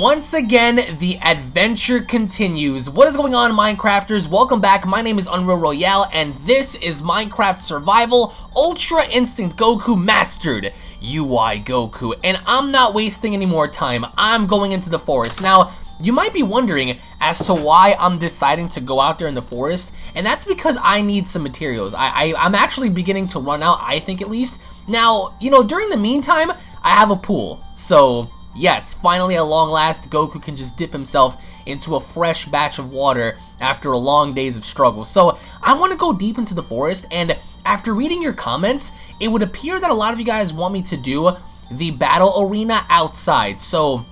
Once again, the adventure continues. What is going on, Minecrafters? Welcome back. My name is Unreal Royale, and this is Minecraft Survival Ultra Instinct Goku Mastered UI Goku. And I'm not wasting any more time. I'm going into the forest. Now, you might be wondering as to why I'm deciding to go out there in the forest, and that's because I need some materials. I, I, I'm actually beginning to run out, I think at least. Now, you know, during the meantime, I have a pool, so Yes, finally at long last, Goku can just dip himself into a fresh batch of water after a long days of struggle. So I want to go deep into the forest, and after reading your comments, it would appear that a lot of you guys want me to do the battle arena outside. So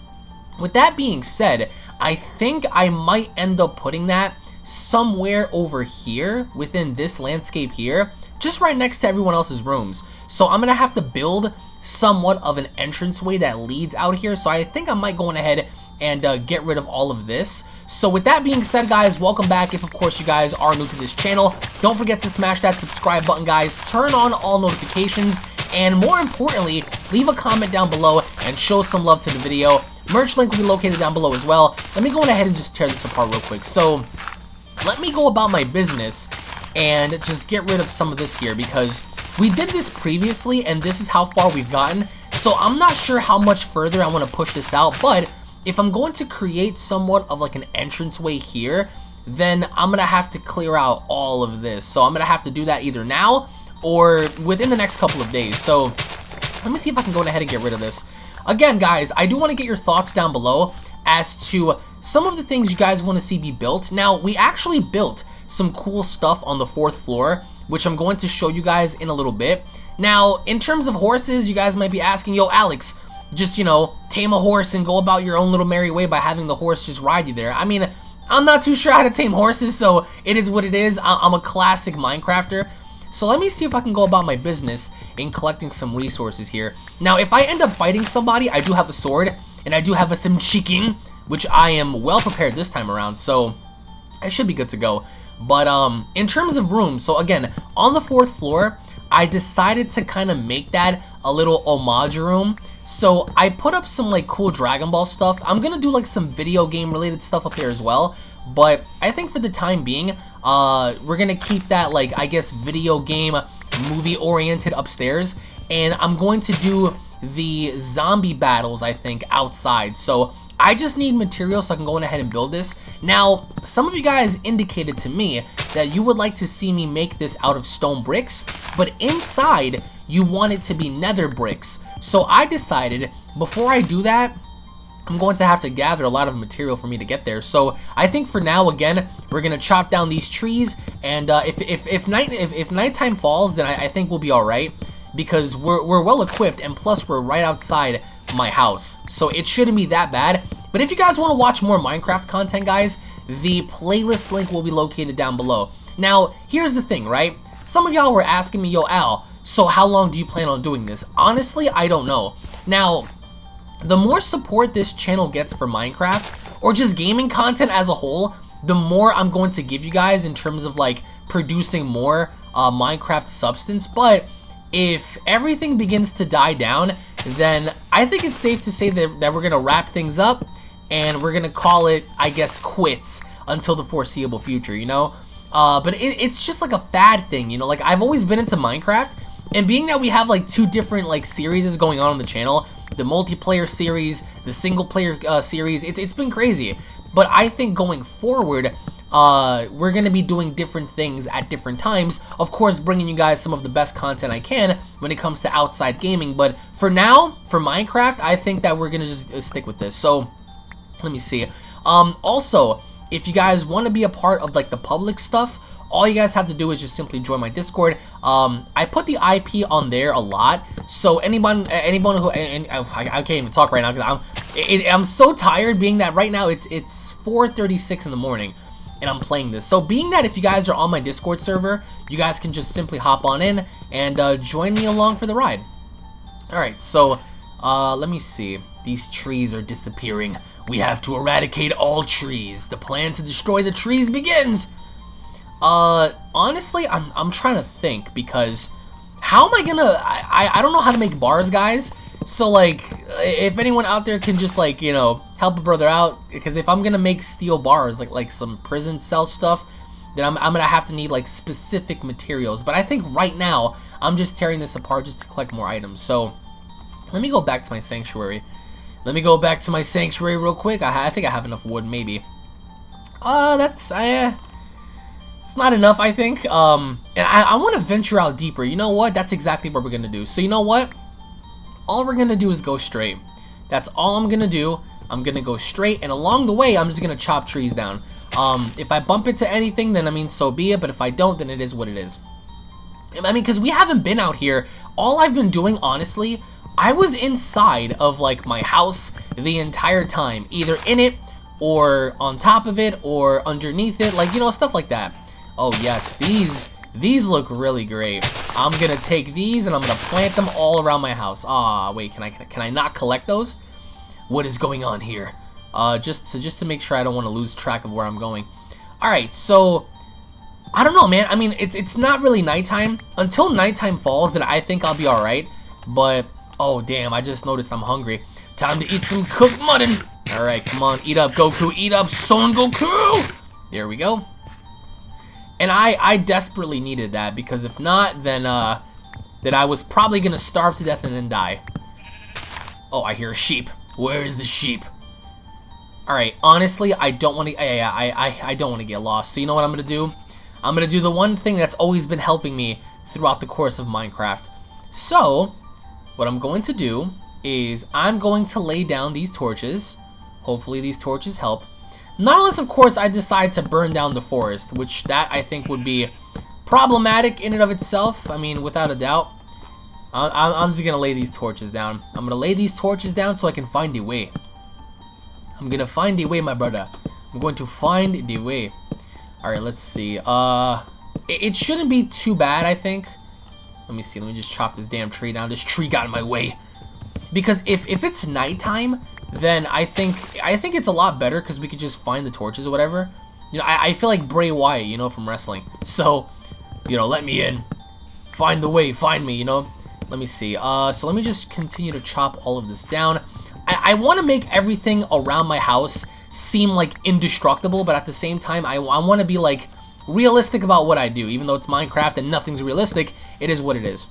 with that being said, I think I might end up putting that somewhere over here within this landscape here, just right next to everyone else's rooms. So I'm going to have to build somewhat of an entranceway that leads out here. So I think I might go on ahead and uh, get rid of all of this. So with that being said, guys, welcome back. If, of course, you guys are new to this channel, don't forget to smash that subscribe button, guys. Turn on all notifications. And more importantly, leave a comment down below and show some love to the video. Merch link will be located down below as well. Let me go on ahead and just tear this apart real quick. So let me go about my business and just get rid of some of this here because we did this previously, and this is how far we've gotten, so I'm not sure how much further I want to push this out, but if I'm going to create somewhat of like an entranceway here, then I'm going to have to clear out all of this. So I'm going to have to do that either now or within the next couple of days. So let me see if I can go ahead and get rid of this. Again, guys, I do want to get your thoughts down below as to some of the things you guys want to see be built. Now, we actually built some cool stuff on the fourth floor, which I'm going to show you guys in a little bit. Now, in terms of horses, you guys might be asking, yo, Alex, just, you know, tame a horse and go about your own little merry way by having the horse just ride you there. I mean, I'm not too sure how to tame horses, so it is what it is. I'm a classic Minecrafter. So let me see if I can go about my business in collecting some resources here. Now, if I end up fighting somebody, I do have a sword, and I do have a sim chicken, which I am well prepared this time around, so I should be good to go. But um, in terms of rooms, so again, on the fourth floor, I decided to kind of make that a little homage room. So I put up some like cool Dragon Ball stuff. I'm gonna do like some video game related stuff up here as well. But I think for the time being, uh, we're gonna keep that like I guess video game movie oriented upstairs. And I'm going to do the zombie battles, I think, outside. So I just need material so I can go ahead and build this. Now, some of you guys indicated to me that you would like to see me make this out of stone bricks, but inside you want it to be nether bricks. So I decided before I do that, I'm going to have to gather a lot of material for me to get there. So I think for now, again, we're gonna chop down these trees, and uh, if if if night if, if nighttime falls, then I, I think we'll be all right because we're, we're well equipped and plus we're right outside my house. So it shouldn't be that bad. But if you guys want to watch more Minecraft content, guys, the playlist link will be located down below. Now, here's the thing, right? Some of y'all were asking me, yo, Al, so how long do you plan on doing this? Honestly, I don't know. Now, the more support this channel gets for Minecraft, or just gaming content as a whole, the more I'm going to give you guys in terms of like producing more uh, Minecraft substance. But if everything begins to die down, then I think it's safe to say that, that we're going to wrap things up and we're going to call it, I guess, quits until the foreseeable future, you know? Uh, but it, it's just like a fad thing, you know? Like, I've always been into Minecraft, and being that we have like two different like series going on on the channel, the multiplayer series, the single player uh, series, it, it's been crazy. But I think going forward, uh, we're going to be doing different things at different times. Of course, bringing you guys some of the best content I can when it comes to outside gaming. But for now, for Minecraft, I think that we're going to just uh, stick with this. So, let me see. Um, also, if you guys want to be a part of like the public stuff, all you guys have to do is just simply join my Discord. Um, I put the IP on there a lot, so anyone, anyone who, and, and I, I, can't even talk right now because I'm, I'm so tired. Being that right now it's it's 4:36 in the morning, and I'm playing this. So being that if you guys are on my Discord server, you guys can just simply hop on in and uh, join me along for the ride. Alright, so uh, let me see. These trees are disappearing. We have to eradicate all trees. The plan to destroy the trees begins. Uh, honestly, I'm, I'm trying to think because how am I gonna, I, I don't know how to make bars, guys. So like, if anyone out there can just like, you know, help a brother out because if I'm gonna make steel bars like like some prison cell stuff then I'm, I'm gonna have to need like specific materials. But I think right now I'm just tearing this apart just to collect more items. So let me go back to my sanctuary. Let me go back to my sanctuary real quick. I, I think I have enough wood maybe. Uh that's uh it's not enough I think. Um and I, I want to venture out deeper. You know what? That's exactly what we're gonna do. So you know what? All we're gonna do is go straight. That's all I'm gonna do I'm gonna go straight, and along the way, I'm just gonna chop trees down. Um, if I bump into anything, then I mean, so be it, but if I don't, then it is what it is. I mean, because we haven't been out here. All I've been doing, honestly, I was inside of, like, my house the entire time. Either in it, or on top of it, or underneath it, like, you know, stuff like that. Oh, yes, these... These look really great. I'm gonna take these and I'm gonna plant them all around my house. Ah, wait, can I can I not collect those? What is going on here. Uh, just to just to make sure I don't want to lose track of where I'm going. All right, so I don't know, man. I mean, it's it's not really nighttime until nighttime falls. Then I think I'll be all right. But oh damn, I just noticed I'm hungry. Time to eat some cooked mutton. All right, come on, eat up, Goku, eat up, Son Goku. There we go. And I I desperately needed that because if not, then uh, then I was probably gonna starve to death and then die. Oh, I hear a sheep. Where's the sheep? Alright, honestly, I don't want to... I, I, I, I don't want to get lost. So you know what I'm going to do? I'm going to do the one thing that's always been helping me throughout the course of Minecraft. So, what I'm going to do is I'm going to lay down these torches. Hopefully these torches help. Not unless, of course, I decide to burn down the forest, which that I think would be problematic in and of itself. I mean, without a doubt. I'm just gonna lay these torches down. I'm gonna lay these torches down so I can find the way. I'm gonna find the way, my brother. I'm going to find the way. Alright, let's see. Uh, it, it shouldn't be too bad, I think. Let me see. Let me just chop this damn tree down. This tree got in my way. Because if, if it's nighttime, then I think I think it's a lot better because we could just find the torches or whatever. You know, I, I feel like Bray Wyatt, you know, from wrestling. So, you know, let me in. Find the way, find me, you know. Let me see. Uh, so let me just continue to chop all of this down. I, I want to make everything around my house seem like indestructible, but at the same time, I, I want to be like realistic about what I do. Even though it's Minecraft and nothing's realistic, it is what it is.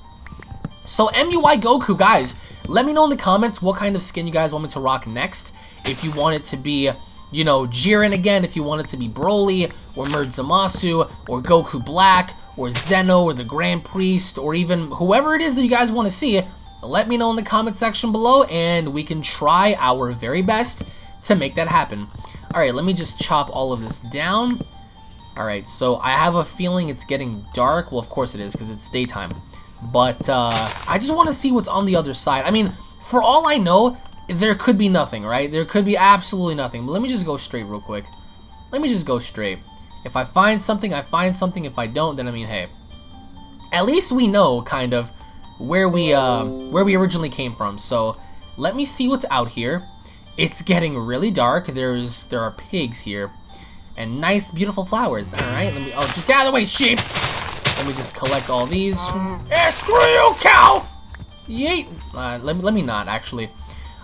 So MUI Goku, guys, let me know in the comments what kind of skin you guys want me to rock next. If you want it to be you know, Jiren again if you want it to be Broly, or Merge Zamasu, or Goku Black, or Zeno, or the Grand Priest, or even whoever it is that you guys want to see, let me know in the comment section below, and we can try our very best to make that happen. Alright, let me just chop all of this down. Alright, so I have a feeling it's getting dark. Well, of course it is, because it's daytime. But, uh, I just want to see what's on the other side. I mean, for all I know, there could be nothing, right? There could be absolutely nothing. But let me just go straight real quick. Let me just go straight. If I find something, I find something. If I don't, then I mean, hey. At least we know, kind of, where we, uh, where we originally came from. So, let me see what's out here. It's getting really dark. There's, there are pigs here. And nice, beautiful flowers. Alright, let me, oh, just get out of the way, sheep! Let me just collect all these. Eh, screw you, cow! Yeet! Uh, let, let me not, actually.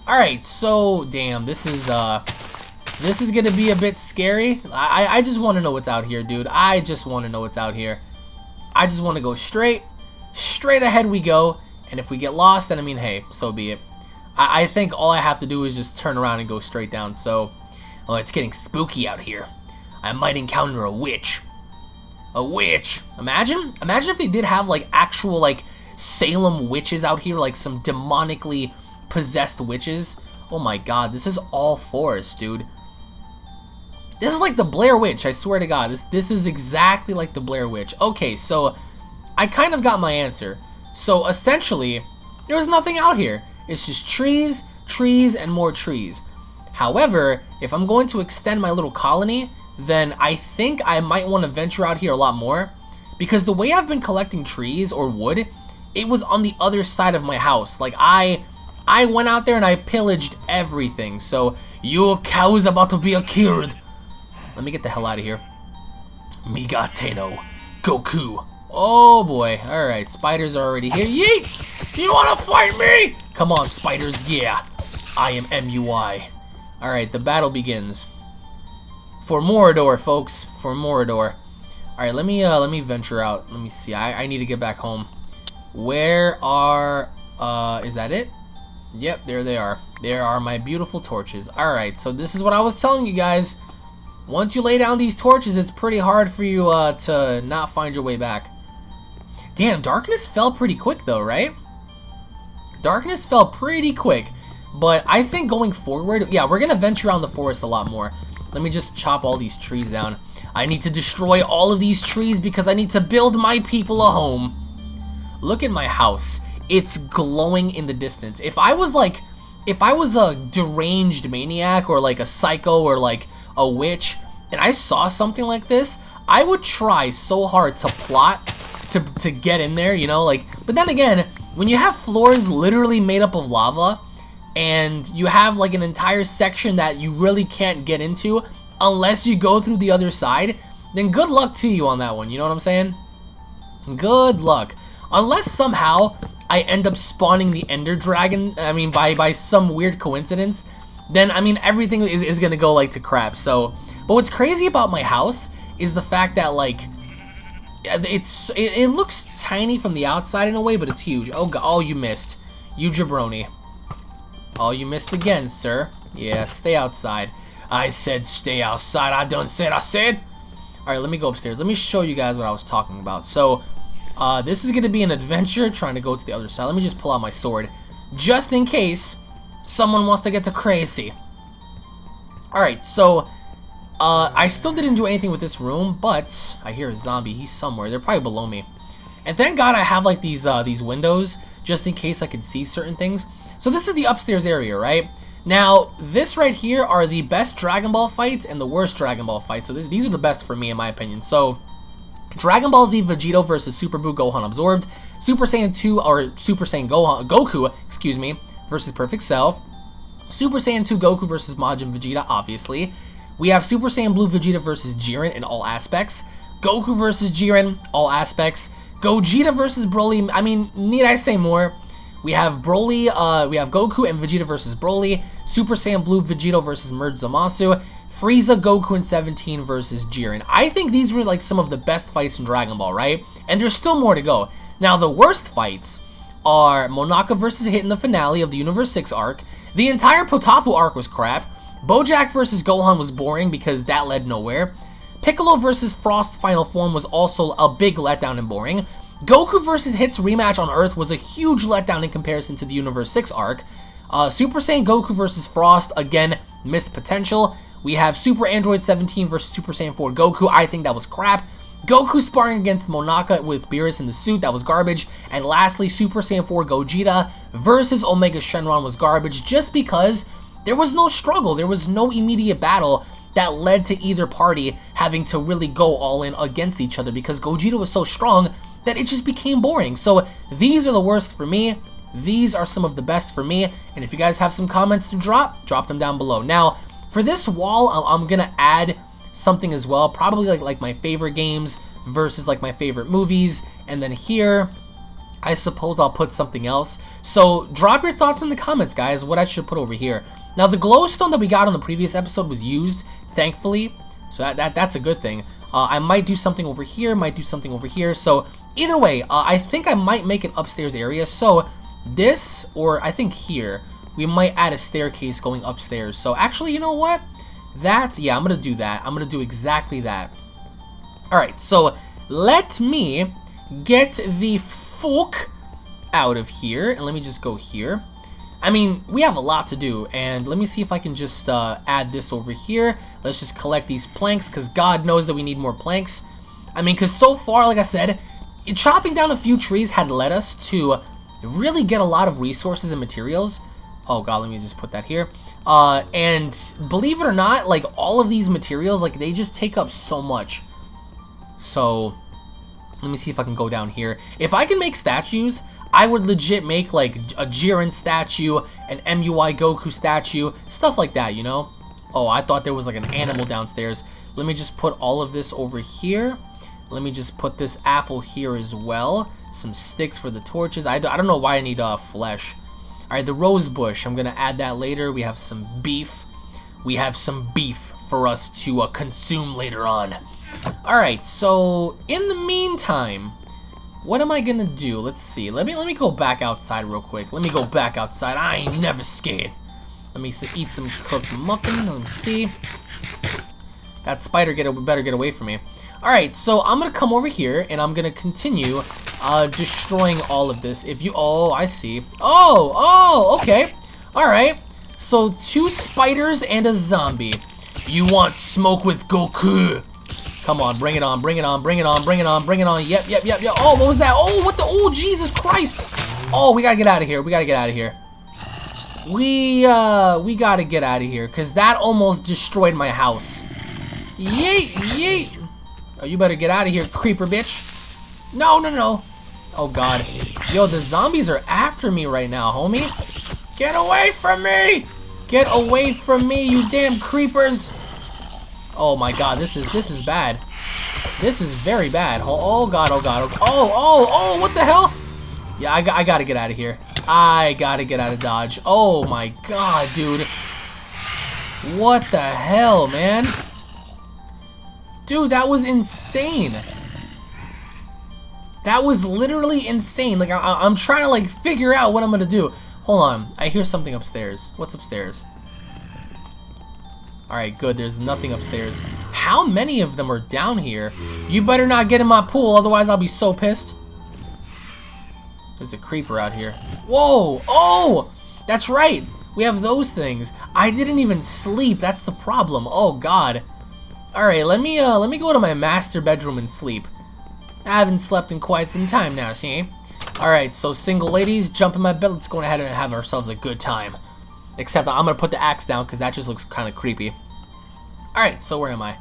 Alright, so, damn, this is, uh, this is gonna be a bit scary. I, I just want to know what's out here, dude. I just want to know what's out here. I just want to go straight, straight ahead we go, and if we get lost, then I mean, hey, so be it. I, I think all I have to do is just turn around and go straight down, so, oh, it's getting spooky out here. I might encounter a witch. A witch. Imagine, imagine if they did have, like, actual, like, Salem witches out here, like some demonically possessed witches. Oh my god, this is all forest, dude. This is like the Blair Witch, I swear to god. This, this is exactly like the Blair Witch. Okay, so I kind of got my answer. So essentially, there's nothing out here. It's just trees, trees, and more trees. However, if I'm going to extend my little colony, then I think I might want to venture out here a lot more. Because the way I've been collecting trees or wood, it was on the other side of my house. Like, I I went out there and I pillaged everything, so your cow is about to be killed. Let me get the hell out of here. Migatte no, Goku. Oh boy, alright, spiders are already here. Yeet! You wanna fight me? Come on, spiders, yeah. I am MUI. Alright, the battle begins. For Mordor, folks. For Mordor. Alright, let me uh let me venture out. Let me see. I, I need to get back home. Where are uh is that it? Yep, there they are. There are my beautiful torches. Alright, so this is what I was telling you guys. Once you lay down these torches, it's pretty hard for you uh, to not find your way back. Damn, darkness fell pretty quick though, right? Darkness fell pretty quick. But I think going forward, yeah, we're going to venture around the forest a lot more. Let me just chop all these trees down. I need to destroy all of these trees because I need to build my people a home. Look at my house. It's glowing in the distance. If I was like, if I was a deranged maniac or like a psycho or like a witch and I saw something like this, I would try so hard to plot to, to get in there, you know, like, but then again, when you have floors literally made up of lava, and you have like an entire section that you really can't get into unless you go through the other side, then good luck to you on that one, you know what I'm saying? Good luck. Unless somehow I end up spawning the Ender Dragon, I mean, by, by some weird coincidence, then, I mean, everything is, is gonna go, like, to crap, so... But what's crazy about my house is the fact that, like, it's it, it looks tiny from the outside in a way, but it's huge. Oh, God, oh, you missed. You jabroni. Oh, you missed again, sir. Yeah, stay outside. I said stay outside. I done said I said. Alright, let me go upstairs. Let me show you guys what I was talking about. So, uh, this is going to be an adventure trying to go to the other side. Let me just pull out my sword. Just in case someone wants to get to crazy. Alright, so, uh, I still didn't do anything with this room, but I hear a zombie. He's somewhere. They're probably below me. And thank God I have, like, these, uh, these windows, just in case I can see certain things. So this is the upstairs area, right? Now, this right here are the best Dragon Ball fights and the worst Dragon Ball fights. So this, these are the best for me, in my opinion. So, Dragon Ball Z Vegito versus Super Buu Gohan Absorbed, Super Saiyan 2 or Super Saiyan Gohan, Goku, excuse me, versus Perfect Cell, Super Saiyan 2 Goku versus Majin Vegeta, obviously. We have Super Saiyan Blue Vegeta versus Jiren in all aspects, Goku versus Jiren, all aspects, Gogeta versus Broly, I mean, need I say more? We have Broly, uh, we have Goku and Vegeta versus Broly, Super Saiyan Blue Vegito versus Merge Zamasu, Frieza, Goku, and 17 versus Jiren. I think these were like some of the best fights in Dragon Ball, right? And there's still more to go. Now, the worst fights are Monaka versus Hit in the finale of the Universe 6 arc. The entire Potaufeu arc was crap. Bojack versus Gohan was boring because that led nowhere. Piccolo versus Frost Final Form was also a big letdown and boring. Goku versus Hit's rematch on Earth was a huge letdown in comparison to the Universe 6 arc. Uh, Super Saiyan Goku versus Frost, again, missed potential. We have Super Android 17 versus Super Saiyan 4 Goku. I think that was crap. Goku sparring against Monaka with Beerus in the suit, that was garbage. And lastly, Super Saiyan 4 Gogeta versus Omega Shenron was garbage just because there was no struggle. There was no immediate battle that led to either party having to really go all in against each other because Gogeta was so strong that it just became boring. So these are the worst for me. These are some of the best for me. And if you guys have some comments to drop, drop them down below. Now, for this wall, I'm to add something as well. Probably like, like my favorite games versus like my favorite movies. And then here, I suppose I'll put something else. So drop your thoughts in the comments, guys, what I should put over here. Now, the glowstone that we got on the previous episode was used, thankfully. So that, that that's a good thing. Uh, I might do something over here, might do something over here. So either way, uh, I think I might make an upstairs area. So this, or I think here, we might add a staircase going upstairs. So actually, you know what? That's, yeah, I'm going to do that. I'm going to do exactly that. Alright, so let me get the fuck out of here. And let me just go here. I mean, we have a lot to do, and let me see if I can just uh, add this over here. Let's just collect these planks, because God knows that we need more planks. I mean, because so far, like I said, chopping down a few trees had led us to really get a lot of resources and materials. Oh god, let me just put that here. Uh, and believe it or not, like, all of these materials, like, they just take up so much. So, let me see if I can go down here. If I can make statues, I would legit make like a Jiren statue, an MUI Goku statue, stuff like that, you know? Oh, I thought there was like an animal downstairs. Let me just put all of this over here. Let me just put this apple here as well. Some sticks for the torches. I, I don't know why I need uh, flesh. Alright, the rose bush. I'm going to add that later. We have some beef. we have some beef for us to uh, consume later on. Alright, so in the meantime, what am I gonna do? Let's see. Let me let me go back outside real quick. Let me go back outside. I ain't never scared. Let me eat some cooked mutton. Let me see. That spider get better get away from me. Alright, so I'm gonna come over here and I'm gonna continue uh, destroying all of this. If you, oh, I see. Oh, oh, okay. Alright. So, two spiders and a zombie. You want smoke with Goku? Come on, bring it on, bring it on, bring it on, bring it on, bring it on. Yep, yep, yep, yep. Oh, what was that? Oh, what the? Oh, Jesus Christ. Oh, we gotta get out of here. We gotta get out of here. We, uh, we gotta get out of here, because that almost destroyed my house. Yeet, yeet. Oh, you better get out of here, creeper bitch. No, no, no. Oh, God. Yo, the zombies are after me right now, homie. Get away from me! Get away from me, you damn creepers! Oh my god, this is this is bad. This is very bad. Oh, oh god, oh god, oh, oh, oh, oh, what the hell? Yeah, I, I gotta get out of here. I gotta get out of Dodge. Oh my god, dude. What the hell, man? Dude, that was insane. That was literally insane. Like, I, am trying to, like, figure out what I'm gonna do. Hold on. I hear something upstairs. What's upstairs? Alright, good. There's nothing upstairs. How many of them are down here? You better not get in my pool, otherwise I'll be so pissed. There's a creeper out here. Whoa! Oh! That's right! We have those things. I didn't even sleep. That's the problem. Oh, God. Alright, let me, uh, let me go to my master bedroom and sleep. I haven't slept in quite some time now, see? Alright, so single ladies, jump in my bed. Let's go ahead and have ourselves a good time. Except I'm going to put the axe down because that just looks kind of creepy. Alright, so where am I?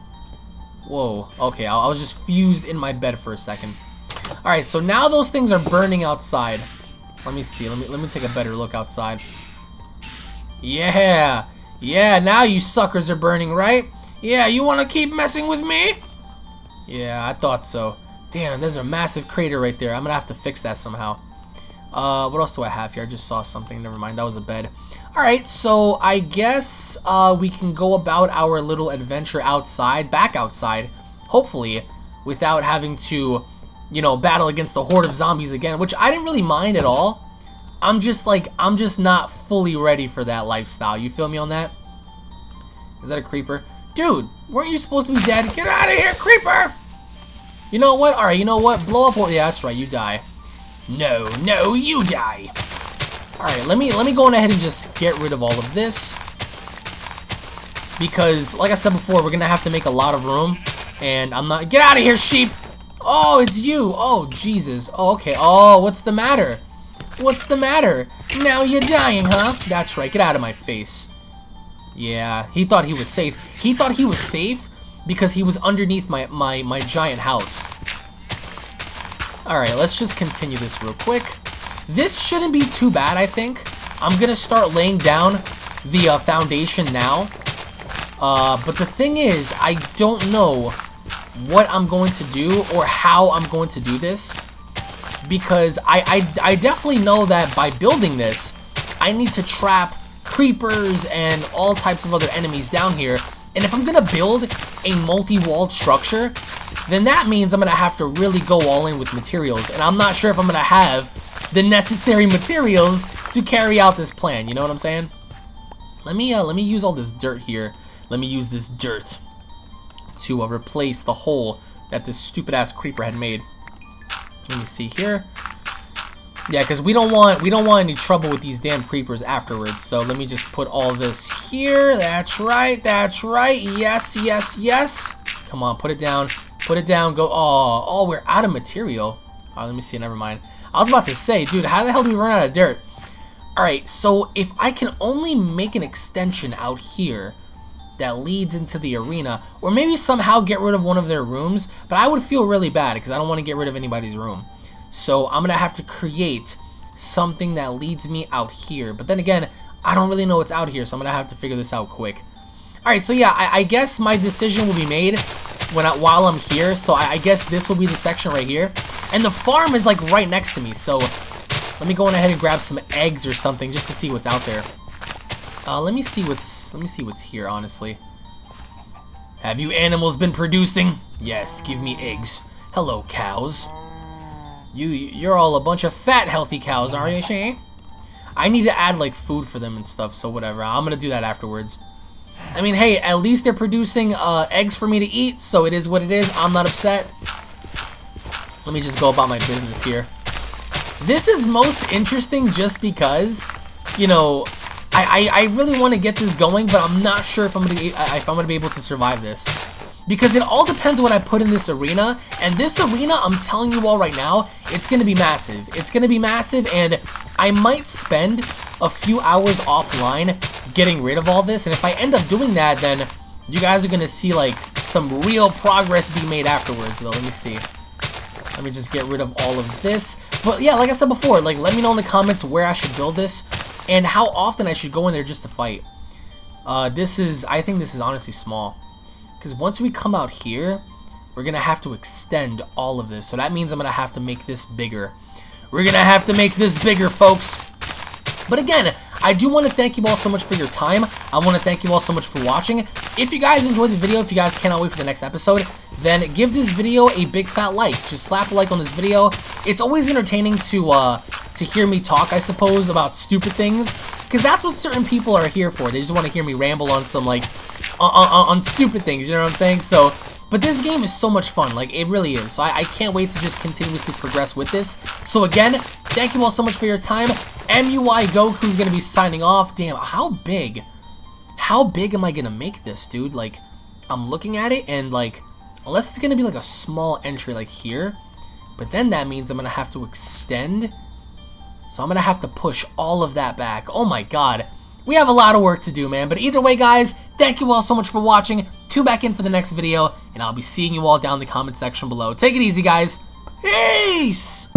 Whoa, okay, I, I was just fused in my bed for a second. Alright, so now those things are burning outside. Let me see, let me, let me take a better look outside. Yeah, yeah, now you suckers are burning, right? Yeah, you want to keep messing with me? Yeah, I thought so. Damn, there's a massive crater right there. I'm gonna have to fix that somehow. Uh, what else do I have here? I just saw something. Never mind. That was a bed. Alright, so I guess uh, we can go about our little adventure outside, back outside, hopefully, without having to, you know, battle against the horde of zombies again, which I didn't really mind at all. I'm just like, I'm just not fully ready for that lifestyle. You feel me on that? Is that a creeper? Dude, weren't you supposed to be dead? Get out of here, creeper! You know what? Alright, you know what? Blow up yeah, that's right, you die. No, no, you die. Alright, let me let me go on ahead and just get rid of all of this. Because, like I said before, we're gonna have to make a lot of room. And I'm not get out of here, sheep! Oh, it's you! Oh, Jesus. Oh, okay. Oh, what's the matter? What's the matter? Now you're dying, huh? That's right, get out of my face. Yeah, he thought he was safe. He thought he was safe because he was underneath my, my, my giant house. Alright, let's just continue this real quick. This shouldn't be too bad, I think. I'm going to start laying down the uh, foundation now. Uh, but the thing is, I don't know what I'm going to do or how I'm going to do this. Because I, I, I definitely know that by building this, I need to trap creepers and all types of other enemies down here and if I'm going to build a multi-walled structure, then that means I'm going to have to really go all in with materials. And I'm not sure if I'm going to have the necessary materials to carry out this plan. You know what I'm saying? Let me, uh, let me use all this dirt here. Let me use this dirt to uh, replace the hole that this stupid-ass creeper had made. Let me see here. Yeah, because we don't want we don't want any trouble with these damn creepers afterwards. So let me just put all this here. That's right. That's right. Yes, yes, yes. Come on, put it down. Put it down. Go. Oh, oh, we're out of material. Oh, let me see. Never mind. I was about to say, dude, how the hell do we run out of dirt? All right. So if I can only make an extension out here that leads into the arena, or maybe somehow get rid of one of their rooms, but I would feel really bad because I don't want to get rid of anybody's room. So I'm going to have to create something that leads me out here. But then again, I don't really know what's out here, so I'm going to have to figure this out quick. Alright, so yeah, I, I, guess my decision will be made when I, while I'm here. So I, I guess this will be the section right here. And the farm is like right next to me, so let me go on ahead and grab some eggs or something just to see what's out there. Uh, let me see what's let me see what's here, honestly. Have you animals been producing? Yes, give me eggs. Hello, cows. You you're all a bunch of fat, healthy cows, aren't you, Shay? I need to add like food for them and stuff, so whatever. I'm gonna do that afterwards. I mean, hey, at least they're producing uh, eggs for me to eat, so it is what it is. I'm not upset. Let me just go about my business here. This is most interesting just because, you know, I, I, I really want to get this going, but I'm not sure if I'm gonna be, if I'm gonna be able to survive this. Because it all depends what I put in this arena, and this arena, I'm telling you all right now, it's going to be massive. It's going to be massive, and I might spend a few hours offline getting rid of all this, and if I end up doing that, then you guys are going to see, like, some real progress be made afterwards, though. Let me see. Let me just get rid of all of this. But yeah, like I said before, like let me know in the comments where I should build this and how often I should go in there just to fight. Uh, this is, I think this is honestly small. Because once we come out here, we're going to have to extend all of this. So that means I'm going to have to make this bigger. We're going to have to make this bigger, folks. But again, I do want to thank you all so much for your time. I want to thank you all so much for watching. If you guys enjoyed the video, if you guys cannot wait for the next episode, then give this video a big fat like. Just slap a like on this video. It's always entertaining to uh, to hear me talk, I suppose, about stupid things. Because that's what certain people are here for. They just want to hear me ramble on some, like, on, on, on stupid things, you know what I'm saying? So, but this game is so much fun, like, it really is. So I, I can't wait to just continuously progress with this. So again, thank you all so much for your time. MUI Goku's gonna be signing off. Damn, how big? How big am I gonna make this, dude? Like, I'm looking at it and, like, Unless it's to be like a small entry like here. But then that means I'm to have to extend. So I'm to have to push all of that back. Oh my god. We have a lot of work to do, man. But either way, guys, thank you all so much for watching. Tune back in for the next video. And I'll be seeing you all down in the comment section below. Take it easy, guys. Peace!